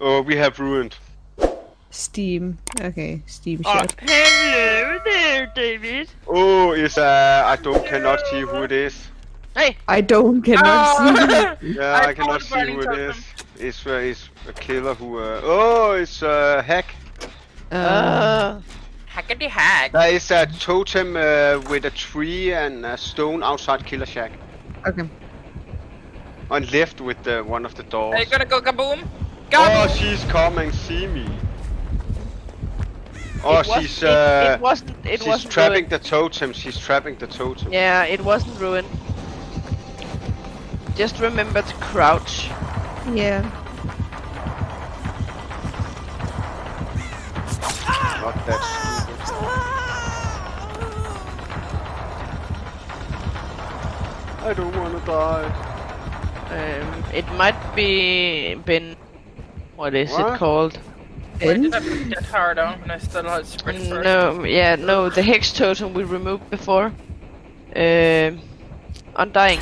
Oh, we have ruined. Steam. Okay, Steam Oh, shot. hello there, David. Oh, is uh, I don't cannot see who it is. Hey. I don't cannot see. Yeah, I I, cannot see who it is. totem. It's uh, it's a killer who. Uh, oh, it's uh, hack. Uh, Uh, hackety hack. There is a totem uh, with a tree and a stone outside Killer Shack. okay. On left with the, one of the doors. Are you gonna go kaboom? Oh, Kaboom! she's coming, see me. Oh, It was- she's it- uh, it wasn't. It she's wasn't trapping ruined. the totem. She's trapping the totem. Yeah, it wasn't ruined. Just remember to crouch. Yeah. Not that stupid. I don't wanna die. Um, it might be been. What is What? it called? Why Ben? did I put hard on when I still had sprint mm, first? No, yeah, no, the hex totem we removed before. Um, undying.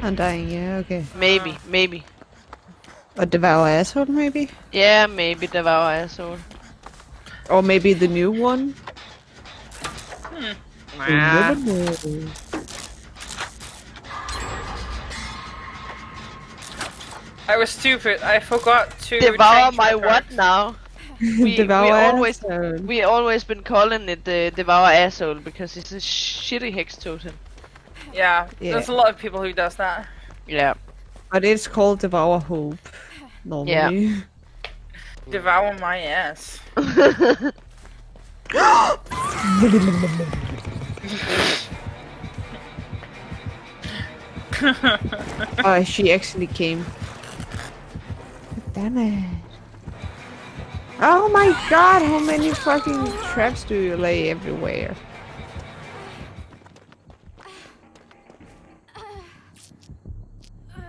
Undying, yeah, okay. Maybe, ah. maybe. A devour asshole, maybe? Yeah, maybe devour asshole. Or maybe the new one? Hmm. You Nah. I was stupid. I forgot to Devour my card. what now? We, devour we always asshole. we always been calling it the devour asshole because it's a shitty hex totem. Yeah, Yeah. there's a lot of people who does that. Yeah. But it's called devour hope. Normally. Devour my ass. oh, she actually came. Damn it. Oh my god, how many fucking traps do you lay everywhere?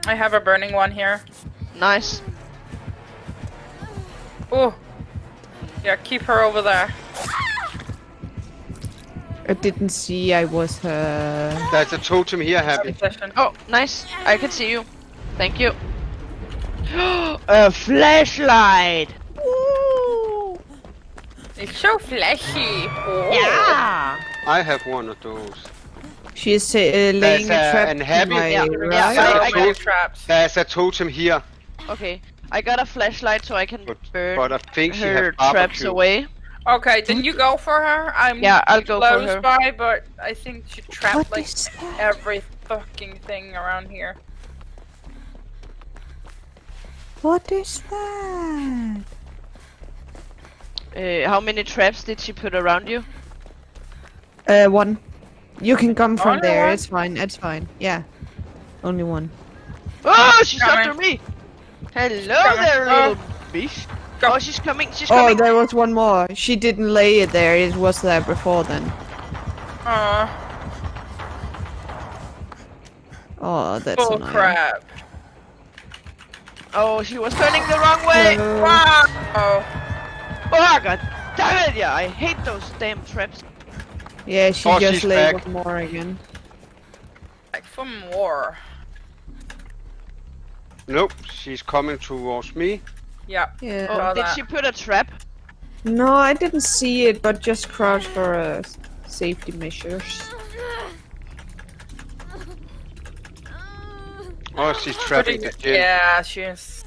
I have a burning one here. nice. Oh. Yeah, keep her over there. I didn't see I was her. There's a totem here, Happy. Session. Oh, nice. I can see you. Thank you. A flashlight. Woo! It's so flashy. Oh. Yeah. I have one of those. She's uh, laying There's a a- trap an to happy- Yeah, right. yeah, So I- I many got- traps. There's a totem here, Okay. I got a flashlight so I can but, burn but I think she her traps away. Okay, then you go for her. I'm Yeah, I'll go for close her. by, but I think she trapped What like every fucking thing around here. What is that? Uh, how many traps did she put around you? Uh, one. You can come from Only there. one? It's fine. It's fine. Yeah. Only one. Oh, she's Coming. after me. Hello there, Oh. little bitch. Go. Oh, she's coming. She's Oh, coming. there was one more. She didn't lay it there. It was there before then. Aw, Oh, that's bull annoying. crap. Oh, she was turning the wrong way. Uh, Wow. Oh, god damn it! Yeah, I hate those damn traps. yeah, she Oh, just she's laid back. one more again. Like for more. Nope, she's coming towards me. Yeah. Yeah. Oh, Saw did that. she put a trap? No, I didn't see it, but just crouch for uh, safety measures. Oh, she's trapping the gin. Yeah, she's.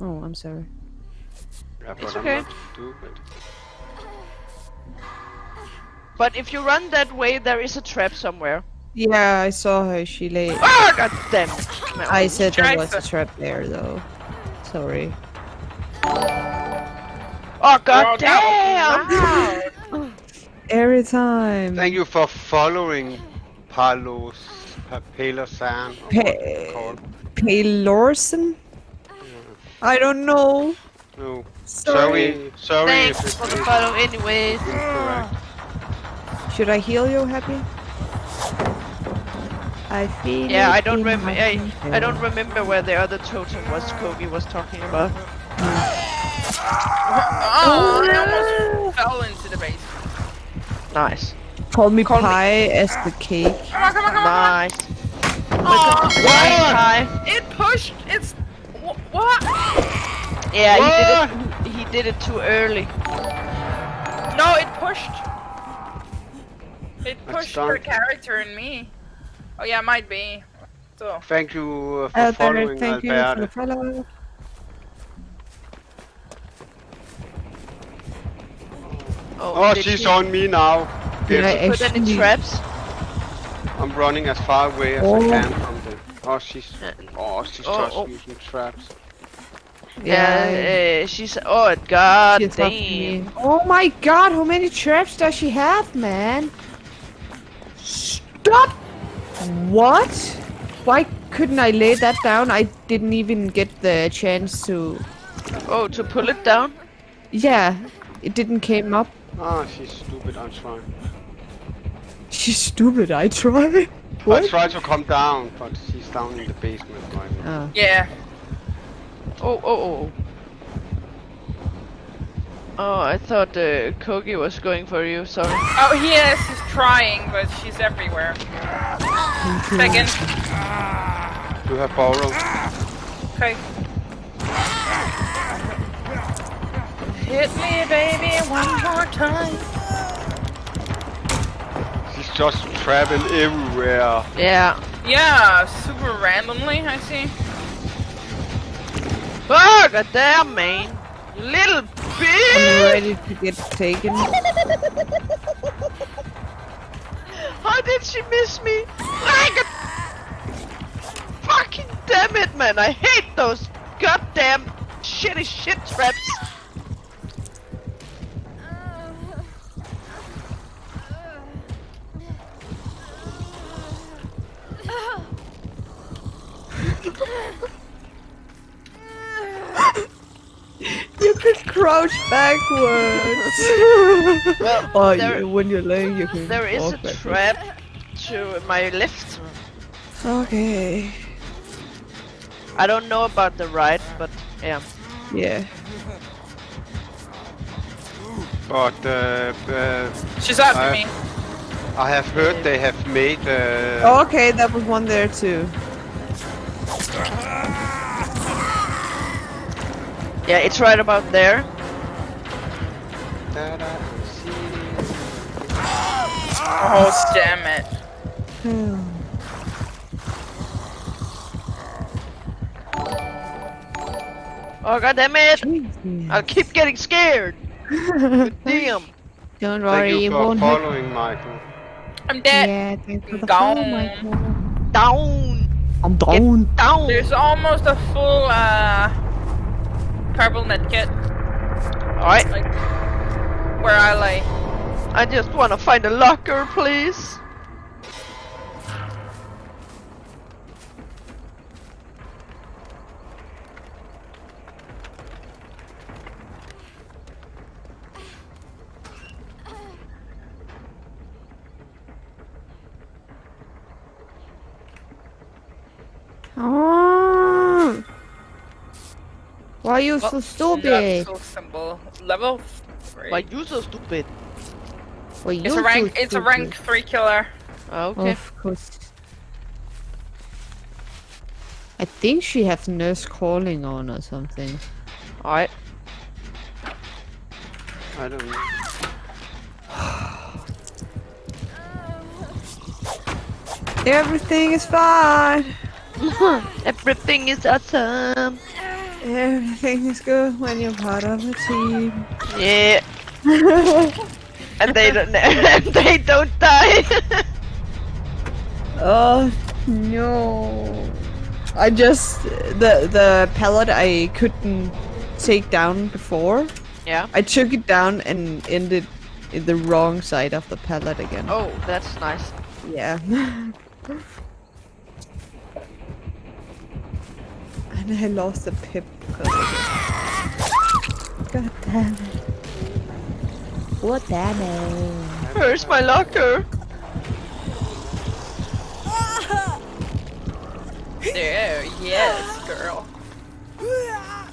Oh, I'm sorry. Yeah, but It's okay. But if you run that way, there is a trap somewhere. Yeah, I saw her. She lay. Oh, god damn it! No. I said there was a trap there, though. Sorry. Oh, god Oh, damn! that was Every time. Thank you for following Palos, Pa- Palosan. or what it's Pa- called. Paylorson? I don't know. No, Sorry. sorry, sorry Thanks for the follow, anyways. Should I heal you, Happy? I feel Yeah, I don't in remember. I, I don't remember where the other totem was. Kogi was talking about. Hmm. Oh, I almost ah! fell into the base. Nice, Call me Call me- pie as the cake. Come on, come on, come on! nice. come on. Welcome to the Pie. Oh, it pushed. It's wh- what? Yeah, What? he did it. He did it too early. No, it pushed. It pushed your dark. character and me. Oh yeah, might be. So. Thank you uh, for Albert, following thank you for the Albert. follow. Oh, did she's he on me now. Did I Put any traps? I'm running as far away as Oh. I can from the. Oh, she's. Uh, Oh, she's oh, just oh. using traps. Yeah, uh, she's. Oh god she's damn. Oh my god, how many traps does she have, man? Stop! What? Why couldn't I lay that down? I didn't even get the chance to. Oh, to pull it down. Yeah, it didn't came up. Oh, she's stupid. I'm trying. She's stupid. I tried. I What? try to come down, but she's down in the basement right now. Oh. Yeah. Oh, oh, oh. Oh, I thought uh, Kogi was going for you. Sorry. Oh, he is. He's trying, but she's everywhere. Second. You have borrowed. Okay. Hit me, baby, one more time. She's just trapping everywhere. Yeah. Yeah, super randomly, I see. Oh, god damn, man. You Little I'm bitch. ready to get taken. How did she miss me? Like a... Fucking damn it, man. I hate those goddamn shitty shit traps. You can crouch backwards. Well, oh, there- you, when you're laying, you can. There is a backwards. trap to my left. Okay. I don't know about the right, but yeah. Yeah. But uh, uh, She's after I- me. I have heard they have made. Uh, Oh, okay, that was one there too. Yeah, it's right about there. that I. Oh, damn it. Oh god damn it! Jesus. I'll keep getting scared. Damn. Don't Thank worry, you it won't hurt. following, Michael. I'm dead. Yeah, thanks for the Gone. follow, Michael. Down. I'm Get down. down. There's almost a full, uh, purple medkit, Alright. like, where I lay. I just wanna find a locker, please. Oh. Why are you so stupid? Level symbol. Level three. Why you so stupid? Why you it's a so rank. It's a rank three killer. Oh, okay. Of course. I think she has nurse calling on or something. Alright. I don't know. Everything is fine. Everything is awesome. Everything is good when you're part of a team. Yeah. and they don't. and they don't die. oh no! I just the the pallet I couldn't take down before. yeah. I took it down and ended in the wrong side of the pallet again. Oh, that's nice. Yeah. and I lost the pip because of it. God damn it. What damn it? Where's my locker? There, yes, girl.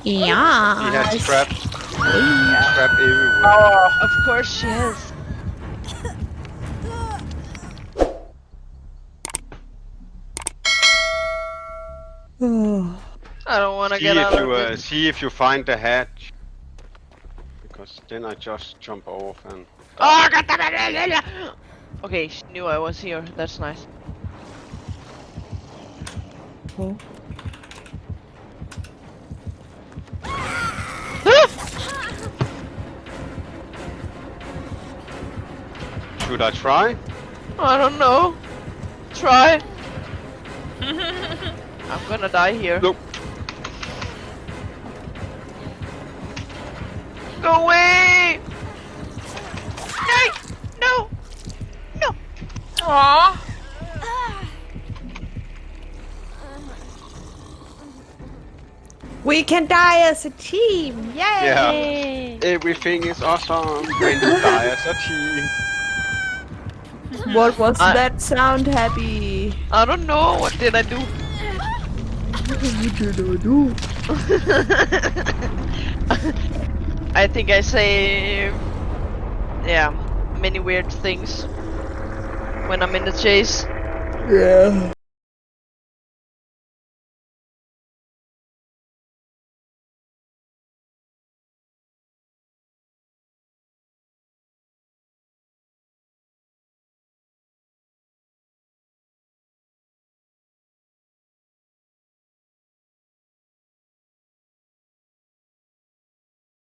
He Yeah. has traps. Trap everywhere. Oh, Of course she is. I don't wanna see get if out you of uh, see if you find the hatch. Because then I just jump off and. Oh, god damn it! Okay, she knew I was here. That's nice. Should I try? I don't know. Try. I'm gonna die here. Look. Go away! No! No! Aww. We can die as a team! Yay! Yeah. Everything is awesome when you die as a team. What was I- that sound, Happy? I don't know. What did I do? What did I do? I think I say, yeah, many weird things when I'm in the chase. Yeah.